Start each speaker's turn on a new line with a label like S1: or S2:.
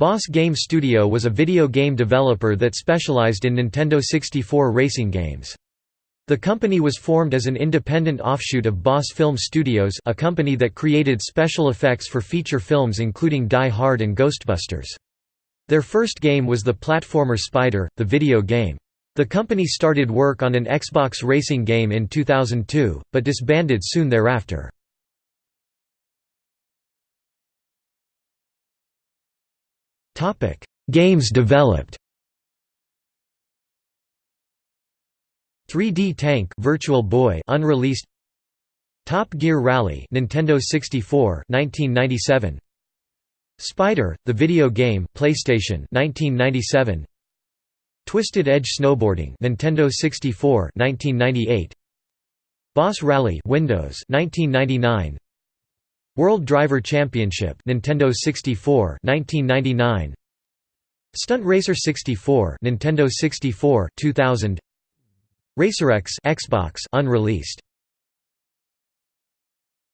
S1: Boss Game Studio was a video game developer that specialized in Nintendo 64 racing games. The company was formed as an independent offshoot of Boss Film Studios a company that created special effects for feature films including Die Hard and Ghostbusters. Their first game was the platformer Spider, the video game. The company started work on an Xbox racing game in 2002, but disbanded soon thereafter. Games developed. 3D Tank Virtual Boy unreleased. Top Gear Rally Nintendo 64 1997 Spider the video game PlayStation 1997 Twisted Edge Snowboarding Nintendo 64 1998 Boss Rally Windows 1999 World Driver Championship Nintendo 64 1999 Stunt Racer 64 Nintendo 64 2000 RacerX Xbox unreleased